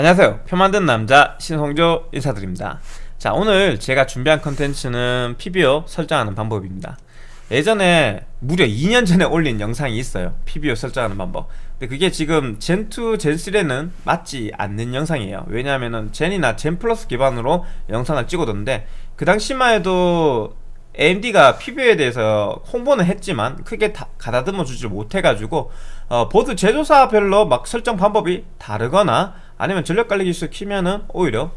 안녕하세요. 표 만든 남자 신홍조 인사드립니다. 자 오늘 제가 준비한 컨텐츠는 PBO 설정하는 방법입니다. 예전에 무려 2년 전에 올린 영상이 있어요. PBO 설정하는 방법. 근데 그게 지금 젠2, 젠3에는 맞지 않는 영상이에요. 왜냐하면 젠이나 젠 플러스 기반으로 영상을 찍어뒀는데 그 당시만 해도 AMD가 PBO에 대해서 홍보는 했지만 크게 다, 가다듬어 주지 못해가지고 어, 보드 제조사별로 막 설정 방법이 다르거나 아니면 전력 관리 기술 키면은 오히려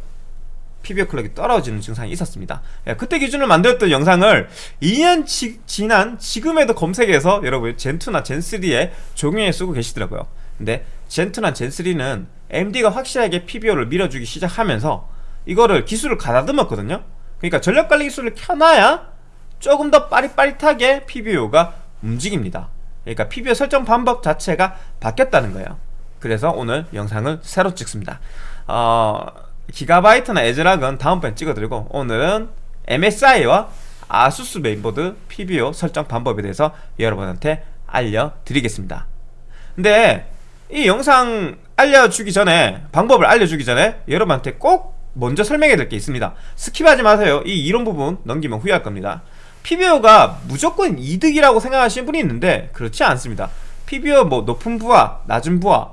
PBO 클럭이 떨어지는 증상이 있었습니다. 예, 그때 기준을 만들었던 영상을 2년 지, 지난 지금에도 검색해서 여러분 젠2나 젠3에 적용해 쓰고 계시더라고요. 근데 젠2나 젠3는 AMD가 확실하게 PBO를 밀어주기 시작하면서 이거를 기술을 가다듬었거든요. 그러니까 전력관리 기술을 켜놔야 조금 더 빠릿빠릿하게 PBO가 움직입니다. 그러니까 PBO 설정 방법 자체가 바뀌었다는 거예요 그래서 오늘 영상을 새로 찍습니다. 어, 기가바이트나 애즈락은 다음번에 찍어드리고 오늘은 MSI와 아수스 메인보드 PBO 설정 방법에 대해서 여러분한테 알려드리겠습니다. 근데 이 영상 알려주기 전에 방법을 알려주기 전에 여러분한테 꼭 먼저 설명해야 될게 있습니다. 스킵하지 마세요. 이 이론 부분 넘기면 후회할 겁니다. PBO가 무조건 이득이라고 생각하시는 분이 있는데 그렇지 않습니다. PBO 뭐 높은 부하, 낮은 부하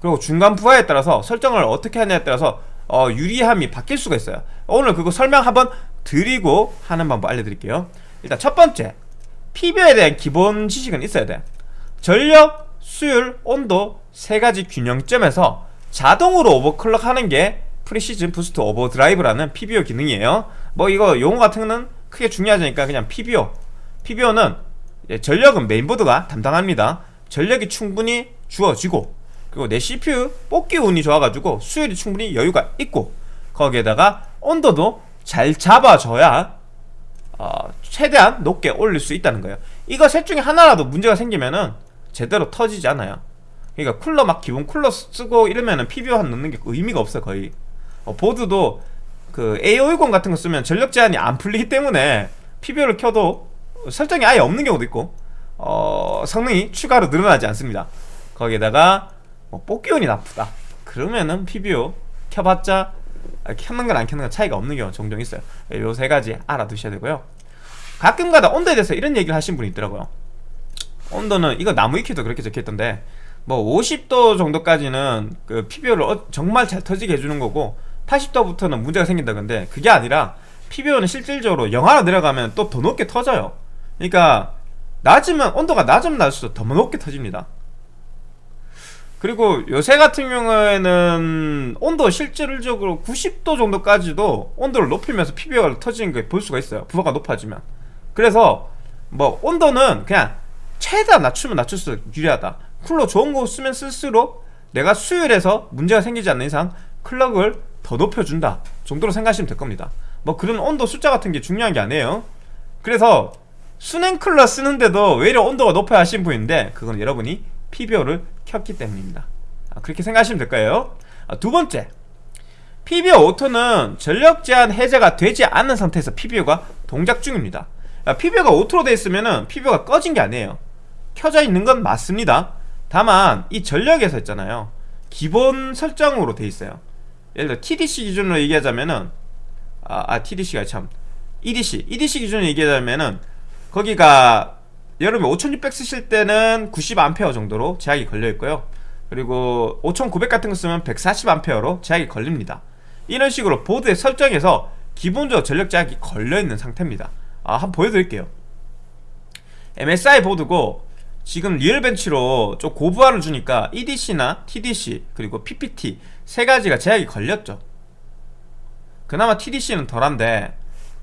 그리고 중간 부하에 따라서 설정을 어떻게 하냐에 따라서 어, 유리함이 바뀔 수가 있어요. 오늘 그거 설명 한번 드리고 하는 방법 알려드릴게요. 일단 첫 번째 PBO에 대한 기본 지식은 있어야 돼. 전력, 수율, 온도 세 가지 균형점에서 자동으로 오버클럭 하는 게 Precision Boost Overdrive라는 PBO 기능이에요. 뭐 이거 용어 같은 거는 크게 중요하지 않으니까 그냥 PBO PBO는 전력은 메인보드가 담당합니다. 전력이 충분히 주어지고 그리고 내 CPU 뽑기 운이 좋아가지고 수율이 충분히 여유가 있고 거기에다가 온도도 잘 잡아줘야 어, 최대한 높게 올릴 수 있다는 거예요. 이거 셋 중에 하나라도 문제가 생기면은 제대로 터지지 않아요. 그러니까 쿨러 막 기본 쿨러 쓰고 이러면은 PBO 한 넣는 게 의미가 없어 거의. 어, 보드도 그 A510 같은 거 쓰면 전력 제한이 안 풀리기 때문에 PBO를 켜도 설정이 아예 없는 경우도 있고 어, 성능이 추가로 늘어나지 않습니다. 거기에다가 뭐 뽑기운이 나쁘다. 그러면은 PBO 켜봤자 켜는 건안 켜는 건 차이가 없는 경우 종종 있어요. 요 세 가지 알아두셔야 되고요. 가끔가다 온도에 대해서 이런 얘기를 하신 분이 있더라고요. 온도는 이거 나무 위키도 그렇게 적혀있던데 뭐 50도 정도까지는 그 PBO를 어, 정말 잘 터지게 해주는 거고 80도부터는 문제가 생긴다 근데 그게 아니라 PBO는 실질적으로 영하로 내려가면 또 더 높게 터져요. 그러니까 낮으면 온도가 낮으면 낮을수록 더 높게 터집니다 그리고 요새 같은 경우에는 온도 실질적으로 90도 정도까지도 온도를 높이면서 PBO가 터지는 걸 볼 수가 있어요. 부하가 높아지면. 그래서 뭐 온도는 그냥 최대한 낮추면 낮출수록 유리하다. 쿨러 좋은 거 쓰면 쓸수록 내가 수율에서 문제가 생기지 않는 이상 클럭을 더 높여준다 정도로 생각하시면 될 겁니다. 뭐 그런 온도 숫자 같은 게 중요한 게 아니에요. 그래서 순행 쿨러 쓰는데도 왜 이렇게 온도가 높아야 하시는 분인데 그건 여러분이 PBO를 켰기 때문입니다. 아, 그렇게 생각하시면 될 거예요. 아, 두 번째. PBO 오토는 전력 제한 해제가 되지 않는 상태에서 PBO가 동작 중입니다. 아, PBO가 auto로 되어 있으면 PBO가 꺼진 게 아니에요. 켜져 있는 건 맞습니다. 다만 이 전력에서 있잖아요. 기본 설정으로 되어 있어요. 예를 들어 TDC 기준으로 얘기하자면은 아, 아 TDC가 참 EDC EDC 기준으로 얘기하자면은 거기가 여러분 5600 쓰실 때는 90A 정도로 제약이 걸려있고요. 그리고 5900 같은 거 쓰면 140A로 제약이 걸립니다. 이런 식으로 보드에 설정해서 기본적으로 전력 제약이 걸려있는 상태입니다. 아, 한번 보여드릴게요. MSI 보드고 지금 리얼벤치로 좀 고부하를 주니까 EDC나 TDC 그리고 PPT 세 가지가 제약이 걸렸죠. 그나마 TDC는 덜한데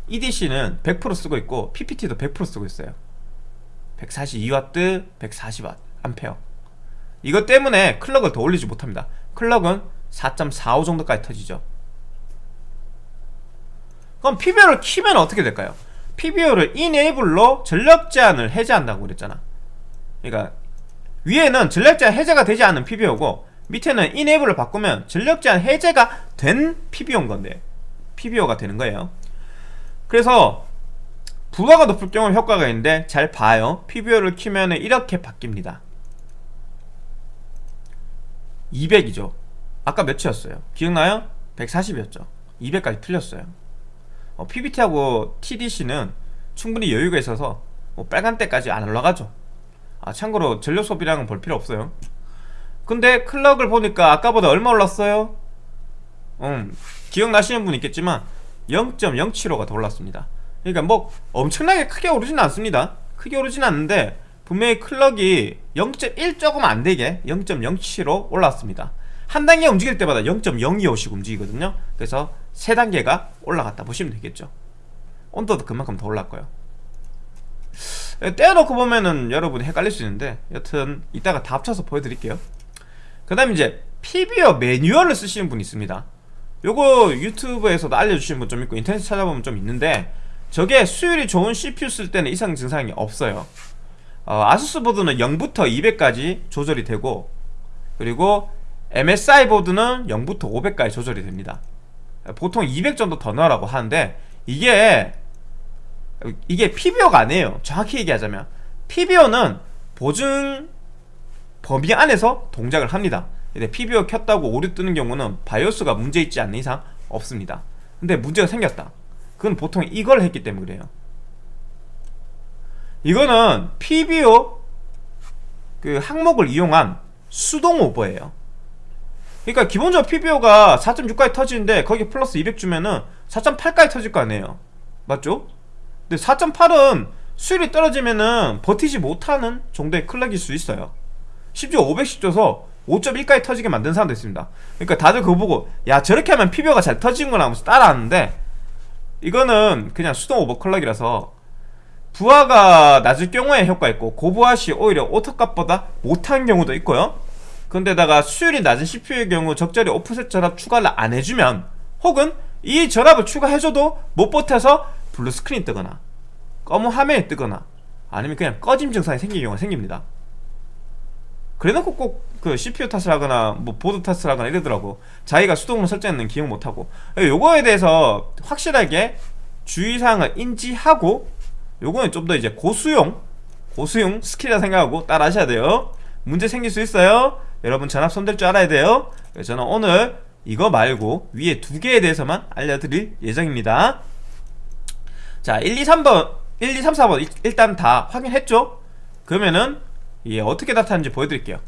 EDC는 100% 쓰고 있고 PPT도 100% 쓰고 있어요 142W, 140W 암페어. 이것 때문에 클럭을 더 올리지 못합니다. 클럭은 4.45 정도까지 터지죠. 그럼 PBO를 키면 어떻게 될까요? PBO를 이네이블로 전력 제한을 해제한다고 그랬잖아. 그러니까 위에는 전력 제한 해제가 되지 않은 PBO고 밑에는 이네이블을 바꾸면 전력 제한 해제가 된 PBO인 건데 PBO가 되는 거예요. 그래서 부하가 높을 경우 효과가 있는데 잘 봐요. PBO를 키면 이렇게 바뀝니다. 200이죠. 아까 몇이었어요? 기억나요? 140이었죠. 200까지 틀렸어요. 어, PBT하고 TDC는 충분히 여유가 있어서 뭐 빨간때까지 안 올라가죠. 아 참고로 전력 소비량은 볼 필요 없어요. 근데 클럭을 보니까 아까보다 얼마 올랐어요? 음 기억나시는 분 있겠지만 0.075가 더 올랐습니다 그러니까 뭐 엄청나게 크게 오르진 않습니다. 크게 오르진 않는데 분명히 클럭이 0.1 조금 안되게 0.07로 올랐습니다. 한 단계 움직일 때마다 0.025씩 움직이거든요. 그래서 세 단계가 올라갔다 보시면 되겠죠. 온도도 그만큼 더 올랐고요. 떼어놓고 보면은 여러분이 헷갈릴 수 있는데 여튼 이따가 다 합쳐서 보여드릴게요. 그 다음에 이제 피비어 매뉴얼을 쓰시는 분이 있습니다. 요거 유튜브에서도 알려주시는 분좀 있고 인터넷 찾아보면 좀 있는데 저게 수율이 좋은 CPU 쓸 때는 이상 증상이 없어요. 어, 아수스 보드는 0부터 200까지 조절이 되고 그리고 MSI 보드는 0부터 500까지 조절이 됩니다. 보통 200 정도 더 넣으라고 하는데 이게 이게 PBO가 아니에요. 정확히 얘기하자면 PBO는 보증 범위 안에서 동작을 합니다. 근데 PBO 켰다고 오류 뜨는 경우는 바이오스가 문제 있지 않는 이상 없습니다. 근데 문제가 생겼다 그건 보통 이걸 했기 때문에 그래요. 이거는 PBO 그 항목을 이용한 수동 오버예요. 그러니까 기본적으로 PBO가 4.6까지 터지는데 거기 플러스 200 주면은 4.8까지 터질 거 아니에요. 맞죠? 근데 4.8은 수율이 떨어지면은 버티지 못하는 정도의 클락일 수 있어요. 심지어 500씩 줘서 5.1까지 터지게 만든 사람도 있습니다. 그러니까 다들 그거 보고 야 저렇게 하면 PBO가 잘 터지는구나 하면서 따라하는데 이거는 그냥 수동 오버클럭이라서 부하가 낮을 경우에 효과 있고 고부하 시 오히려 auto값보다 못한 경우도 있고요. 근데다가 수율이 낮은 CPU의 경우 적절히 offset 전압 추가를 안 해주면 혹은 이 전압을 추가해줘도 못 버텨서 블루 스크린이 뜨거나 검은 화면이 뜨거나 아니면 그냥 꺼짐 증상이 생기는 경우가 생깁니다. 그래놓고 꼭 그 CPU 탓을 하거나 뭐 보드 탓을 하거나 이러더라고. 자기가 수동으로 설정했는 기억 못하고. 요거에 대해서 확실하게 주의사항을 인지하고 요거는 좀 더 이제 고수용 고수용 스킬이라 생각하고 따라 하셔야 돼요. 문제 생길 수 있어요. 여러분 전압 손댈 줄 알아야 돼요. 저는 오늘 이거 말고 위에 두 개에 대해서만 알려드릴 예정입니다. 자 1, 2, 3번 1, 2, 3, 4번 일단 다 확인했죠? 그러면은 이게 어떻게 나타나는지 보여드릴게요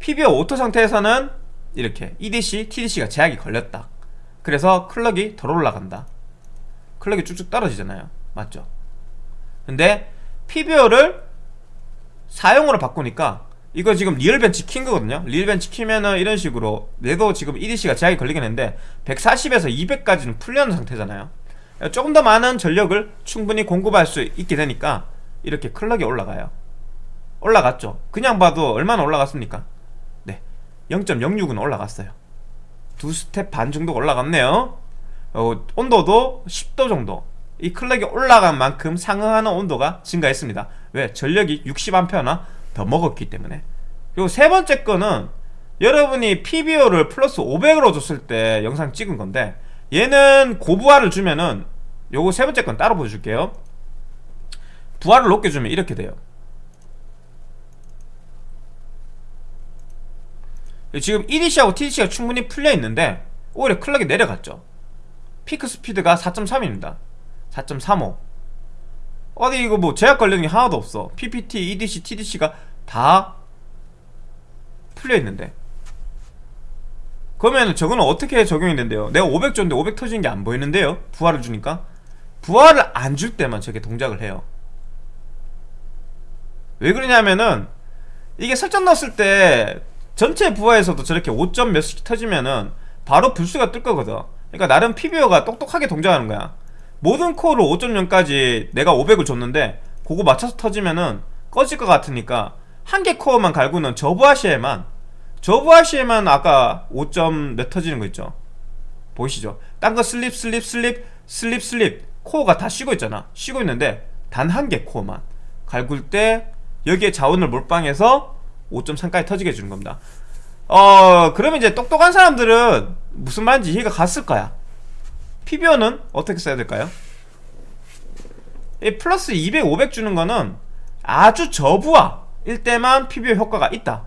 PBO auto 상태에서는 이렇게 EDC, TDC가 제약이 걸렸다. 그래서 클럭이 덜 올라간다. 클럭이 쭉쭉 떨어지잖아요. 맞죠? 근데 PBO를 사용으로 바꾸니까 이거 지금 리얼벤치 킨 거거든요. 리얼벤치 키면은 이런 식으로 얘도 지금 EDC가 제약이 걸리긴 했는데 140에서 200까지는 풀려는 상태잖아요. 조금 더 많은 전력을 충분히 공급할 수 있게 되니까 이렇게 클럭이 올라가요. 올라갔죠. 그냥 봐도 얼마나 올라갔습니까? 네 0.06은 올라갔어요. 두 스텝 반 정도 올라갔네요. 어, 온도도 10도 정도. 이 클럭이 올라간 만큼 상응하는 온도가 증가했습니다. 왜? 전력이 60A나 더 먹었기 때문에. 그리고 세 번째 거는 여러분이 PBO를 플러스 500으로 줬을 때 영상 찍은 건데 얘는 고부하를 주면은 요거 세 번째 건 따로 보여줄게요. 부하를 높게 주면 이렇게 돼요 지금 EDC하고 TDC가 충분히 풀려 있는데 오히려 클럭이 내려갔죠. 피크 스피드가 4.3입니다. 4.35 어디 이거 뭐 제약 걸리는 게 하나도 없어. PPT, EDC, TDC가 다 풀려 있는데. 그러면 저거는 어떻게 적용이 된대요? 내가 500 줬는데 500 터지는 게 안 보이는데요? 부하를 주니까? 부하를 안 줄 때만 저게 동작을 해요. 왜 그러냐면은 이게 설정 넣었을 때 전체 부하에서도 저렇게 5점 몇씩 터지면은 바로 불수가 뜰 거거든. 그러니까 나름 PBO가 똑똑하게 동작하는 거야. 모든 코어를 5.0까지 내가 500을 줬는데 그거 맞춰서 터지면은 꺼질 것 같으니까 한 개 코어만 갈고는 저부하시에만 저부하시에만 아까 5점 몇 터지는 거 있죠? 보이시죠? 딴 거 sleep sleep sleep sleep sleep 코어가 다 쉬고 있잖아. 쉬고 있는데 단 한 개 코어만 갈굴 때 여기에 자원을 몰빵해서 5.3까지 터지게 해주는 겁니다. 어 그러면 이제 똑똑한 사람들은 무슨 말인지 이해가 갔을 거야. PBO는 어떻게 써야 될까요? 이 플러스 200, 500 주는 거는 아주 저부하 일 때만 PBO 효과가 있다.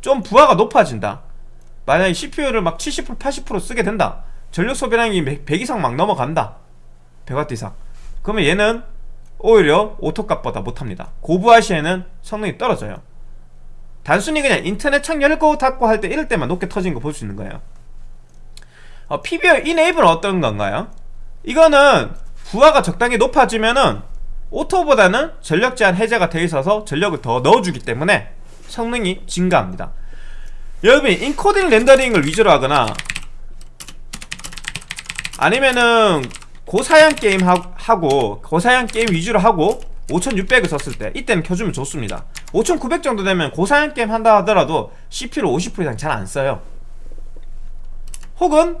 좀 부하가 높아진다. 만약에 CPU를 막 70% 80% 쓰게 된다. 전력 소비량이 100 이상 막 넘어간다. 100W 이상. 그러면 얘는 오히려 오토값보다 못합니다. 고부하 시에는 성능이 떨어져요 단순히 그냥 인터넷 창 열 고 닫고 할 때 이럴 때만 높게 터진 거 볼 수 있는 거예요 어, PBO enable은 어떤 건가요? 이거는 부하가 적당히 높아지면은 auto보다는 전력 제한 해제가 되어 있어서 전력을 더 넣어주기 때문에 성능이 증가합니다 여러분이 인코딩 렌더링을 위주로 하거나 아니면은 고사양 게임 하고 고사양 게임 위주로 하고 5600을 썼을 때 이때는 켜주면 좋습니다. 5900 정도 되면 고사양 게임 한다 하더라도 CPU를 50% 이상 잘 안 써요. 혹은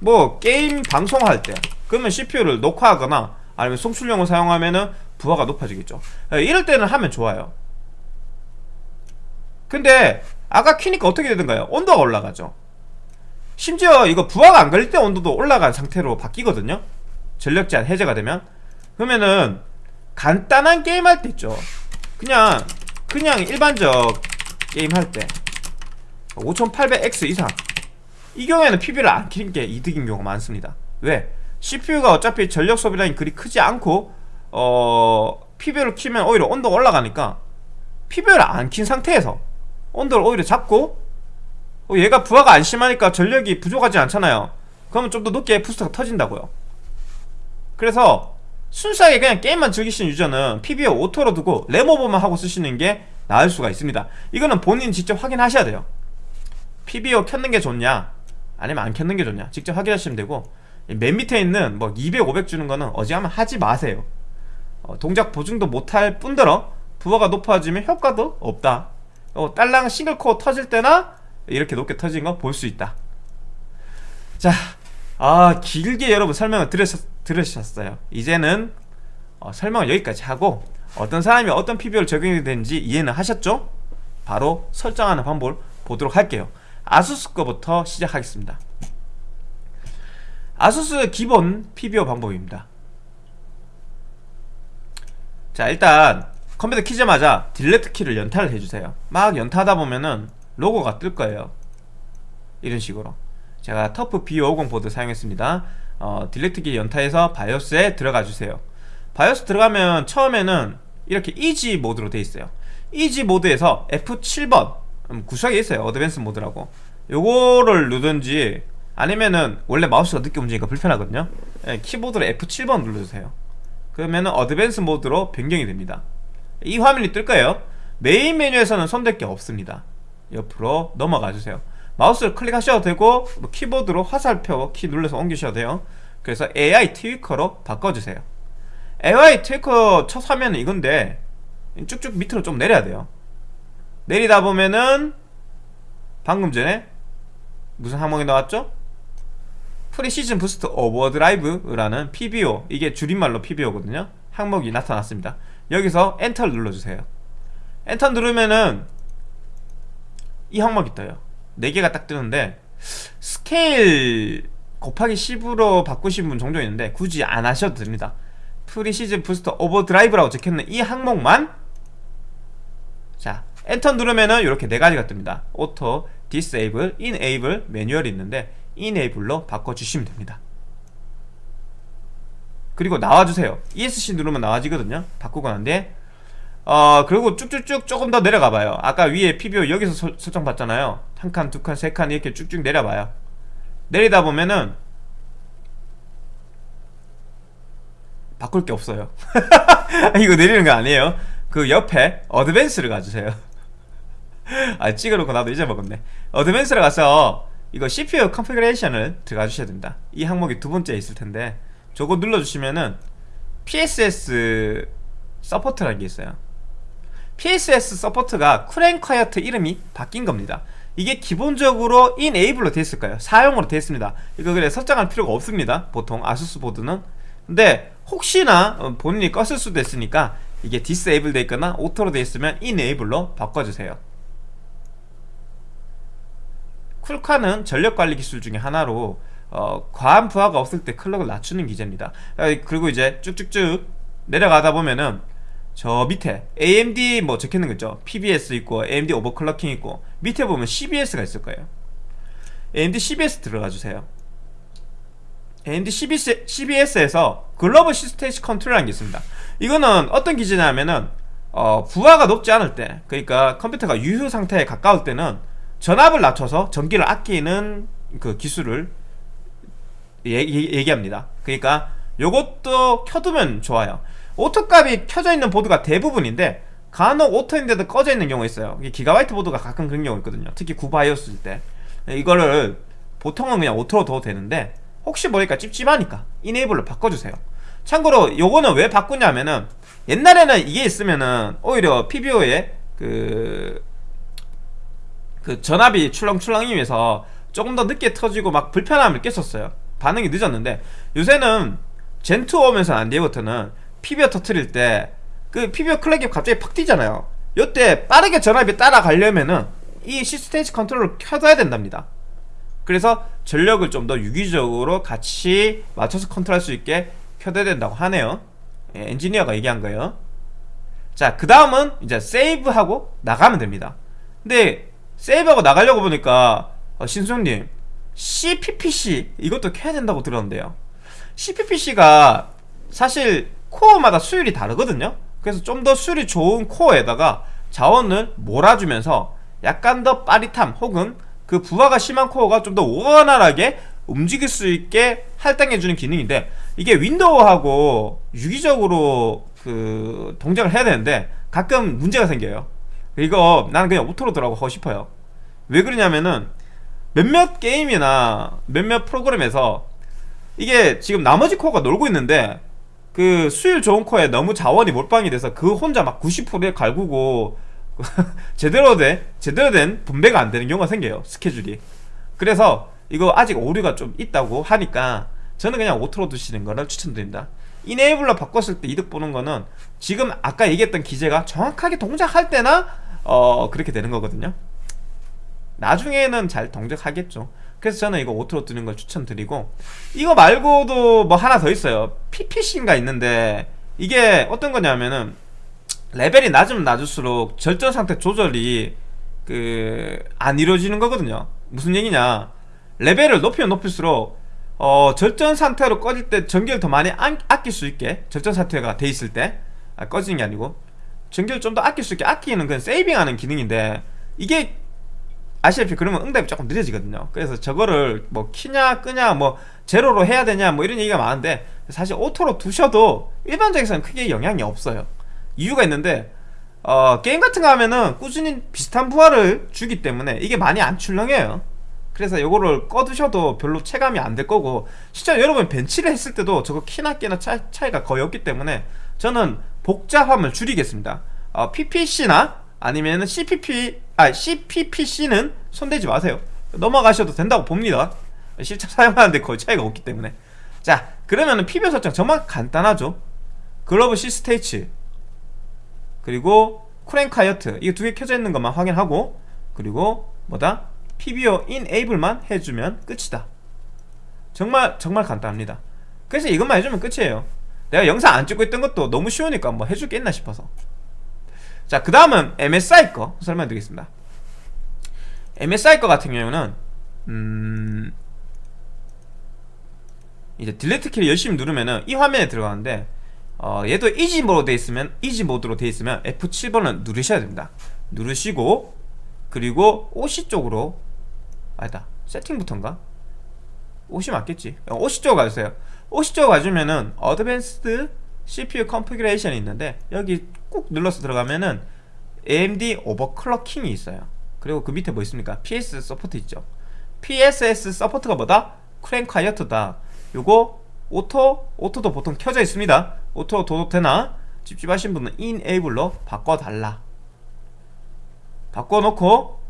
뭐 게임 방송할 때 그러면 CPU를 녹화하거나 아니면 송출용을 사용하면은 부하가 높아지겠죠. 예, 이럴 때는 하면 좋아요. 근데 아까 키니까 어떻게 되던가요? 온도가 올라가죠. 심지어 이거 부하가 안 걸릴 때 온도도 올라간 상태로 바뀌거든요. 전력 제한 해제가 되면. 그러면은 간단한 게임 할 때 있죠. 그냥 그냥 일반적 게임 할 때. 5800X 이상. 이 경우에는 PB를 안 키는 게 이득인 경우가 많습니다. 왜? CPU가 어차피 전력 소비량이 그리 크지 않고 어... PB를 키면 오히려 온도가 올라가니까 PB를 안 킨 상태에서 온도를 오히려 잡고 어, 얘가 부하가 안 심하니까 전력이 부족하지 않잖아요. 그러면 좀 더 높게 부스터가 터진다고요. 그래서 순수하게 그냥 게임만 즐기시는 유저는 PBO auto로 두고 램오버만 하고 쓰시는 게 나을 수가 있습니다. 이거는 본인 직접 확인하셔야 돼요. PBO 켰는 게 좋냐 아니면 안 켰는 게 좋냐 직접 확인하시면 되고 맨 밑에 있는 뭐 200, 500 주는 거는 어지간하면 하지 마세요. 어, 동작 보증도 못할 뿐더러 부하가 높아지면 효과도 없다. 어, 딸랑 싱글코어 터질 때나 이렇게 높게 터진 거 볼 수 있다. 자, 아 길게 여러분 설명을 들으셨, 들으셨어요. 이제는 어, 설명을 여기까지 하고 어떤 사람이 어떤 PBO를 적용이 되는지 이해는 하셨죠? 바로 설정하는 방법을 보도록 할게요. 아수스 거부터 시작하겠습니다. 아수스 기본 PBO 방법입니다. 자 일단 컴퓨터 키자마자 delete 키를 연타를 해주세요. 막 연타하다 보면은 로고가 뜰 거예요. 이런 식으로 제가 TUF B50 보드 사용했습니다. 어, delete 키 연타해서 바이오스에 들어가 주세요. 바이오스 들어가면 처음에는 이렇게 easy mode로 돼 있어요. easy mode에서 F7번 음, 구석에 있어요. advanced mode라고. 요거를 누르든지 아니면은 원래 마우스가 늦게 움직이니까 불편하거든요. 예, 키보드로 F7번 눌러주세요. 그러면은 advanced mode로 변경이 됩니다. 이 화면이 뜰 거예요. 메인 메뉴에서는 손댈 게 없습니다. 옆으로 넘어가 주세요 마우스를 클릭하셔도 되고 뭐 키보드로 화살표 키 눌러서 옮기셔도 돼요. 그래서 AI Tweaker로 바꿔주세요. AI Tweaker 첫 화면은 이건데 쭉쭉 밑으로 좀 내려야 돼요. 내리다 보면은 방금 전에 무슨 항목이 나왔죠? Precision Boost Overdrive라는 PBO 이게 줄임말로 PBO거든요. 항목이 나타났습니다. 여기서 엔터를 눌러주세요. 엔터 누르면은 이 항목이 떠요 4개가 딱 뜨는데 스케일 곱하기 10으로 바꾸신 분 종종 있는데 굳이 안 하셔도 됩니다. Precision Boost Overdrive라고 적혀있는 이 항목만 자 엔터 누르면은 이렇게 네 가지가 뜹니다. Auto, Disable, Enable, 매뉴얼이 있는데 Enable로 바꿔주시면 됩니다. 그리고 나와주세요. ESC 누르면 나와지거든요. 바꾸고 난 뒤 어 그리고 쭉쭉쭉 조금 더 내려가봐요. 아까 위에 PBO 여기서 서, 설정 봤잖아요. 한 칸, 두 칸, 세 칸 이렇게 쭉쭉 내려봐요. 내리다 보면은 바꿀 게 없어요. 이거 내리는 거 아니에요? 그 옆에 Advance를 가주세요. 아 찍어놓고 나도 잊어먹었네. Advance를 가서 이거 CPU Configuration을 들어가 주셔야 됩니다. 이 항목이 두 번째 있을 텐데 저거 눌러주시면은 PSS 서포트라는 게 있어요 PSS 서포트가 쿨앤콰이어트 이름이 바뀐 겁니다. 이게 기본적으로 Enable로 되어 있을 거예요. 사용으로 되어 있습니다. 이거 그래 설정할 필요가 없습니다. 보통 아수스 보드는. 근데 혹시나 어, 본인이 껐을 수도 있으니까 이게 Disable 되어 있거나 Auto로 되어 있으면 Enable로 바꿔주세요. 쿨콰는 전력관리 기술 중에 하나로 어, 과한 부하가 없을 때 clock을 낮추는 기제입니다. 그리고 이제 쭉쭉쭉 내려가다 보면은 저 밑에 AMD 뭐 적혀있는 거 있죠? PBS 있고 AMD Overclocking 있고 밑에 보면 CBS가 있을 거예요. AMD CBS 들어가 주세요. AMD CBS, CBS에서 Global C-State Control이라는 게 있습니다. 이거는 어떤 기준이냐면은 어, 부하가 높지 않을 때 그러니까 컴퓨터가 유휴 상태에 가까울 때는 전압을 낮춰서 전기를 아끼는 그 기술을 얘기, 얘기합니다. 그러니까 요것도 켜두면 좋아요 Auto값이 켜져 있는 보드가 대부분인데 간혹 Auto인데도 꺼져 있는 경우가 있어요. 기가바이트 보드가 가끔 그런 경우 있거든요. 특히 구바이오스일 때 이거를 보통은 그냥 Auto로 둬도 되는데 혹시 모르니까 찝찝하니까 Enable로 바꿔주세요. 참고로 요거는 왜 바꾸냐면은 옛날에는 이게 있으면은 오히려 PBO에 그, 그 전압이 출렁출렁이면서 조금 더 늦게 터지고 막 불편함을 깼었어요. 반응이 늦었는데 요새는 젠2 오면서 안 뒤부터는 PBO 터트릴 때그 PBO 클럭이 갑자기 팍 뛰잖아요. 요때 빠르게 전압이 따라가려면은 이 시스테이지 컨트롤을 켜둬야 된답니다. 그래서 전력을 좀 더 유기적으로 같이 맞춰서 컨트롤할 수 있게 켜둬야 된다고 하네요. 예, 엔지니어가 얘기한 거예요. 자그 다음은 이제 세이브하고 나가면 됩니다. 근데 세이브하고 나가려고 보니까 어, 신수님 CPPC 이것도 켜야 된다고 들었는데요. CPPC가 사실 코어마다 수율이 다르거든요. 그래서 좀 더 수율이 좋은 코어에다가 자원을 몰아주면서 약간 더 빠릿함 혹은 그 부하가 심한 코어가 좀 더 원활하게 움직일 수 있게 할당해주는 기능인데 이게 윈도우하고 유기적으로 그 동작을 해야 되는데 가끔 문제가 생겨요. 이거 나는 그냥 Auto로 들어가고 싶어요. 왜 그러냐면은 몇몇 게임이나 몇몇 프로그램에서 이게 지금 나머지 코어가 놀고 있는데 그 수율 좋은 코어에 너무 자원이 몰빵이 돼서 그 혼자 막 90%에 갈구고 제대로 된 제대로 된 분배가 안 되는 경우가 생겨요 스케줄이. 그래서 이거 아직 오류가 좀 있다고 하니까 저는 그냥 Auto로 두시는 거를 추천드립니다. Enable로 바꿨을 때 이득 보는 거는 지금 아까 얘기했던 기제가 정확하게 동작할 때나 어 그렇게 되는 거거든요. 나중에는 잘 동작하겠죠 그래서 저는 이거 Auto로 두는 걸 추천드리고 이거 말고도 뭐 하나 더 있어요. PPC인가 있는데 이게 어떤 거냐면은 레벨이 낮으면 낮을수록 절전 상태 조절이 그 안 이루어지는 거거든요. 무슨 얘기냐? 레벨을 높이면 높일수록 어, 절전 상태로 꺼질 때 전기를 더 많이 아, 아낄 수 있게 절전 상태가 돼 있을 때 아, 꺼지는 게 아니고 전기를 좀 더 아낄 수 있게 아끼는 그건 saving하는 기능인데 이게 아시다시피 그러면 응답이 조금 늦어지거든요. 그래서 저거를 뭐 키냐 끄냐 뭐 제로로 해야 되냐 뭐 이런 얘기가 많은데 사실 Auto로 두셔도 일반적에서는 크게 영향이 없어요. 이유가 있는데 어, 게임 같은 거 하면은 꾸준히 비슷한 부하를 주기 때문에 이게 많이 안 출렁해요. 그래서 이거를 꺼두셔도 별로 체감이 안 될 거고 실제 여러분 벤치를 했을 때도 저거 키나 깨나 차, 차이가 거의 없기 때문에 저는 복잡함을 줄이겠습니다. 어, PPC나 아니면 CPP 아 CPPC는 손대지 마세요. 넘어가셔도 된다고 봅니다. 실제 사용하는데 거의 차이가 없기 때문에. 자 그러면은 PBO 설정 정말 간단하죠. 글로벌 시스테이츠 그리고 크랭카이어트 이게 두 개 켜져 있는 것만 확인하고 그리고 뭐다? PBO enable만 해주면 끝이다. 정말 정말 간단합니다. 그래서 이것만 해주면 끝이에요. 내가 영상 안 찍고 있던 것도 너무 쉬우니까 뭐 해줄 게 있나 싶어서 자 그 다음은 MSI 거 설명드리겠습니다 MSI 거 같은 경우는 음 이제 Delete 키를 열심히 누르면은 이 화면에 들어가는데 어, 얘도 Easy 모드로 돼 있으면 Easy 모드로 돼 있으면 F7번을 누르셔야 됩니다. 누르시고 그리고 OC 쪽으로 아니다 세팅부터인가? OC 맞겠지? 어, OC 쪽으로 가주세요. OC 쪽으로 가주면은 어드밴스드 CPU 컨피그레이션이 있는데 여기 꾹 눌러서 들어가면은 AMD Overclocking이 있어요. 그리고 그 밑에 뭐 있습니까? PS Support 있죠. PSS 서포트가 뭐다? Cool'n'Quiet다. 요거 Auto, Auto도 보통 켜져 있습니다. Auto 둬도 되나? 찝찝하신 분은 Enable로 바꿔달라. 바꿔놓고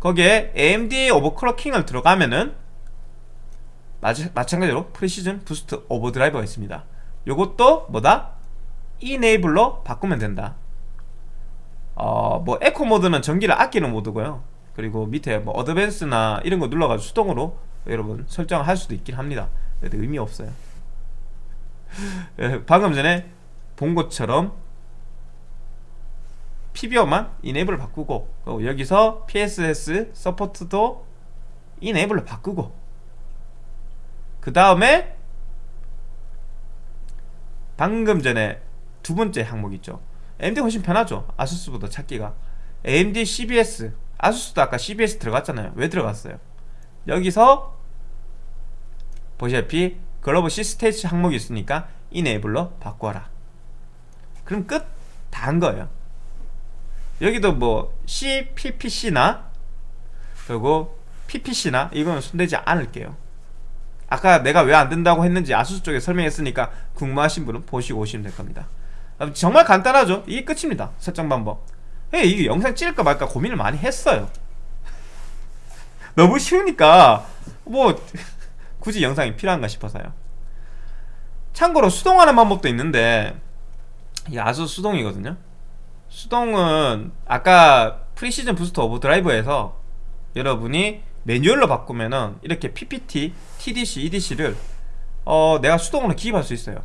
거기에 AMD Overclocking을 들어가면은 마찬가지로 Precision Boost Overdrive가 있습니다. 요것도 뭐다? Enable로 바꾸면 된다. 어, 뭐 에코 모드는 전기를 아끼는 모드고요. 그리고 밑에 뭐 Advance나 이런 거 눌러가지고 수동으로 여러분 설정할 수도 있긴 합니다. 그래도 의미 없어요. 예, 방금 전에 본 것처럼 PBO만 Enable을 바꾸고 여기서 PSS 서포트도 이네이블로 바꾸고 그 다음에 방금 전에 두 번째 항목 있죠. AMD 훨씬 편하죠. 아수스보다 찾기가. AMD CBS 아수스도 아까 CBS 들어갔잖아요. 왜 들어갔어요? 여기서 보시다시피 글로벌 시스테이츠 항목이 있으니까 이네이블로 바꿔라. 그럼 끝. 다 한 거예요. 여기도 뭐 CPPC나 그리고 PPC나 이거는 손대지 않을게요 아까 내가 왜 안 된다고 했는지 아수스 쪽에 설명했으니까 궁금하신 분은 보시고 오시면 될 겁니다. 아, 정말 간단하죠? 이게 끝입니다. 설정 방법. 예, 이게 영상 찍을까 말까 고민을 많이 했어요. 너무 쉬우니까 뭐 굳이 영상이 필요한가 싶어서요. 참고로 수동하는 방법도 있는데 이게 아수 수동이거든요. 수동은 아까 Precision Boost Overdrive에서 여러분이 매뉴얼로 바꾸면은 이렇게 PPT, TDC, EDC를 어 내가 수동으로 기입할 수 있어요.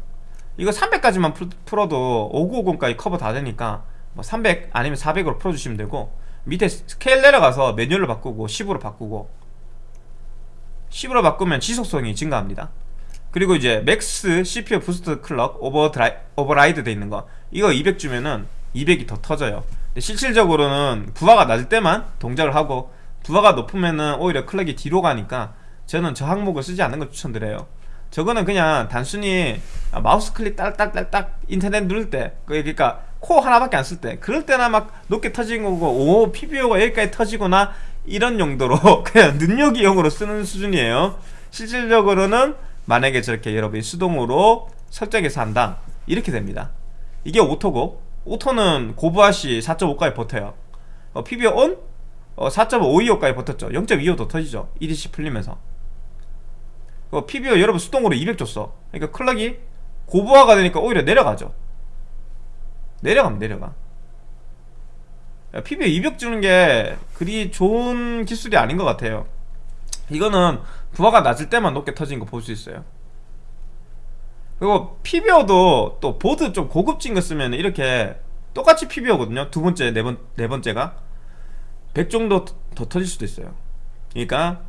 이거 300까지만 풀어도 5950까지 커버 다 되니까 뭐 300 아니면 400으로 풀어주시면 되고 밑에 스케일 내려가서 매뉴얼로 바꾸고 10으로 바꾸고 10으로 바꾸면 지속성이 증가합니다. 그리고 이제 Max CPU Boost Clock Overdri, Override 돼 있는 거 이거 200 주면은 200이 더 터져요. 실질적으로는 부하가 낮을 때만 동작을 하고 부하가 높으면은 오히려 clock이 뒤로 가니까 저는 저 항목을 쓰지 않는 걸 추천드려요. 저거는 그냥 단순히 마우스 클릭 딸딱딸딱 인터넷 누를 때 그러니까 코어 하나밖에 안 쓸 때 그럴 때나 막 높게 터지는 거고 오 PBO가 여기까지 터지거나 이런 용도로 그냥 눈요기용으로 쓰는 수준이에요. 실질적으로는 만약에 저렇게 여러분이 수동으로 설정해서 한다. 이렇게 됩니다. 이게 오토고. 오토는 고부하시 4.5까지 버텨요. 어, PBO ON 어, 4.525까지 버텼죠. 0.25도 터지죠. EDC 풀리면서. 어, PBO 여러분 수동으로 200 줬어. 그러니까 클럭이 고부하가 되니까 오히려 내려가죠. 내려가면 내려가. PBO 200 주는 게 그리 좋은 기술이 아닌 것 같아요. 이거는 부하가 낮을 때만 높게 터진 거 볼 수 있어요. 그리고 PBO도 또 보드 좀 고급진 거 쓰면 이렇게 똑같이 PBO거든요. 두 번째, 네, 번, 네 번째가 100 정도 더 터질 수도 있어요. 그러니까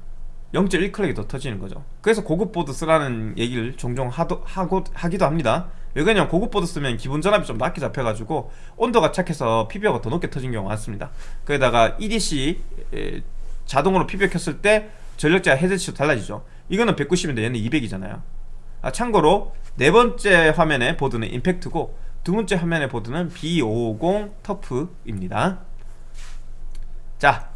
0.1clock이 더 터지는 거죠. 그래서 고급 보드 쓰라는 얘기를 종종 하도, 하고, 하기도 합니다. 왜냐면 고급 보드 쓰면 기본 전압이 좀 낮게 잡혀가지고 온도가 착해서 PBO가 더 높게 터진 경우가 많습니다. 거기다가 EDC 에, 자동으로 PBO 켰을 때 전력자 헤드치도 달라지죠. 이거는 190인데 얘는 200이잖아요. 아, 참고로 네 번째 화면의 보드는 임팩트고 두 번째 화면의 보드는 B550 터프입니다 자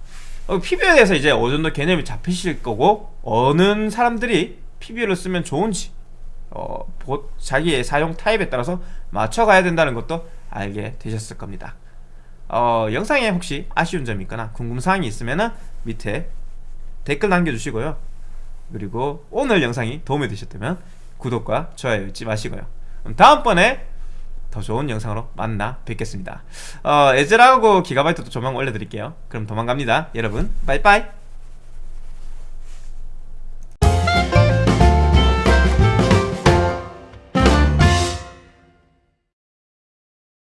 어, PBO에 대해서 이제 어느 정도 개념이 잡히실 거고 어느 사람들이 PBO를 쓰면 좋은지 어, 보, 자기의 사용 타입에 따라서 맞춰가야 된다는 것도 알게 되셨을 겁니다. 어, 영상에 혹시 아쉬운 점이 있거나 궁금사항이 있으면 밑에 댓글 남겨주시고요. 그리고 오늘 영상이 도움이 되셨다면 구독과 좋아요 잊지 마시고요. 다음번에 더 좋은 영상으로 만나 뵙겠습니다. 어, 에즈라고 기가바이트도 조만 올려드릴게요. 그럼 도망갑니다. 여러분 빠이빠이